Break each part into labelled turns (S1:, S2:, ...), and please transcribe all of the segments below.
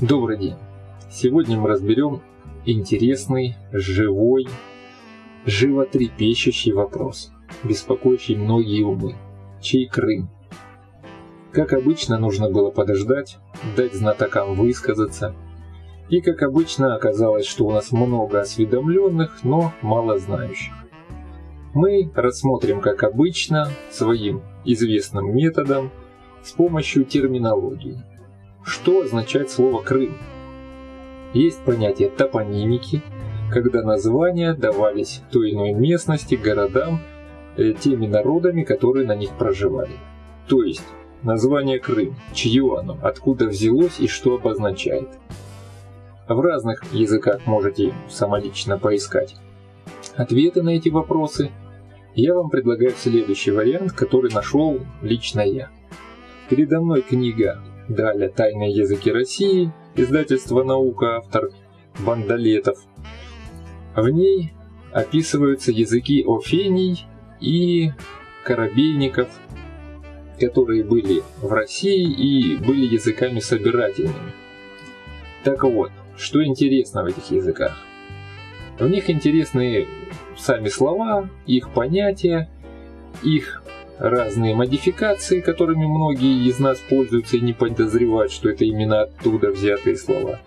S1: Добрый день! Сегодня мы разберем интересный, живой, животрепещущий вопрос, беспокоящий многие умы. Чей Крым? Как обычно, нужно было подождать, дать знатокам высказаться. И как обычно, оказалось, что у нас много осведомленных, но мало знающих. Мы рассмотрим, как обычно, своим известным методом с помощью терминологии – что означает слово «Крым»? Есть понятие топонимики, когда названия давались той иной местности, городам, э, теми народами, которые на них проживали. То есть, название Крым, чье оно, откуда взялось и что обозначает. В разных языках можете самолично поискать ответы на эти вопросы. Я вам предлагаю следующий вариант, который нашел лично я. Передо мной книга Далее «Тайные языки России», издательство «Наука», автор Бандалетов. В ней описываются языки офений и корабейников, которые были в России и были языками собирательными. Так вот, что интересно в этих языках? В них интересны сами слова, их понятия, их разные модификации, которыми многие из нас пользуются и не подозревают, что это именно оттуда взятые слова.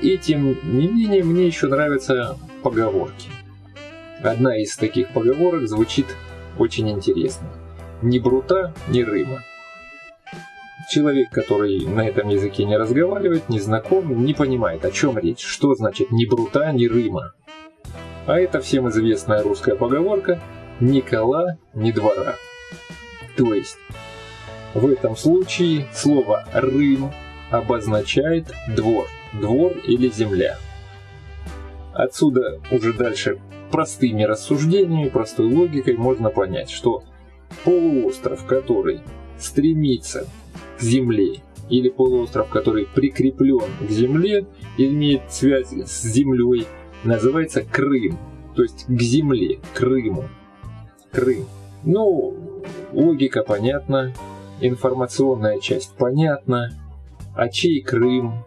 S1: И тем не менее, мне еще нравятся поговорки. Одна из таких поговорок звучит очень интересно. Ни брута, ни рыма. Человек, который на этом языке не разговаривает, не знаком, не понимает, о чем речь, что значит ни брута, ни рыма. А это всем известная русская поговорка «ни кола, ни двора». То есть, в этом случае слово «рым» обозначает двор, двор или земля. Отсюда уже дальше простыми рассуждениями, простой логикой можно понять, что полуостров, который стремится к земле, или полуостров, который прикреплен к земле имеет связь с землей, называется Крым, то есть к земле, Крыму. Крым. Ну, Логика понятна, информационная часть понятна, а чей Крым,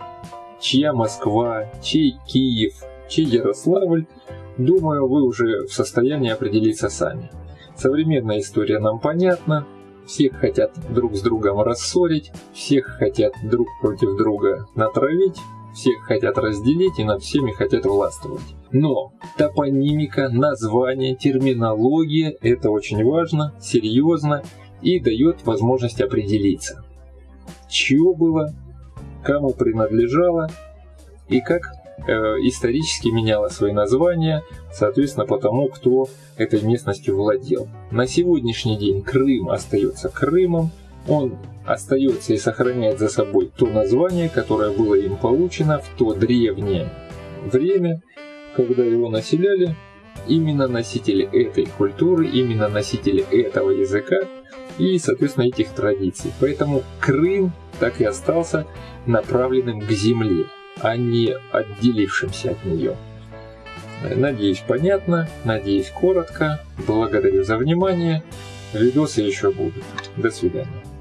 S1: чья Москва, чей Киев, чей Ярославль, думаю, вы уже в состоянии определиться сами. Современная история нам понятна, всех хотят друг с другом рассорить, всех хотят друг против друга натравить, всех хотят разделить и над всеми хотят властвовать. Но топонимика, название, терминология – это очень важно, серьезно и дает возможность определиться, чье было, кому принадлежало и как э, исторически меняло свои названия, соответственно, по тому, кто этой местностью владел. На сегодняшний день Крым остается Крымом, он остается и сохраняет за собой то название, которое было им получено в то древнее время, когда его населяли именно носители этой культуры, именно носители этого языка и, соответственно, этих традиций. Поэтому Крым так и остался направленным к земле, а не отделившимся от нее. Надеюсь, понятно, надеюсь, коротко. Благодарю за внимание. Видосы еще будут. До свидания.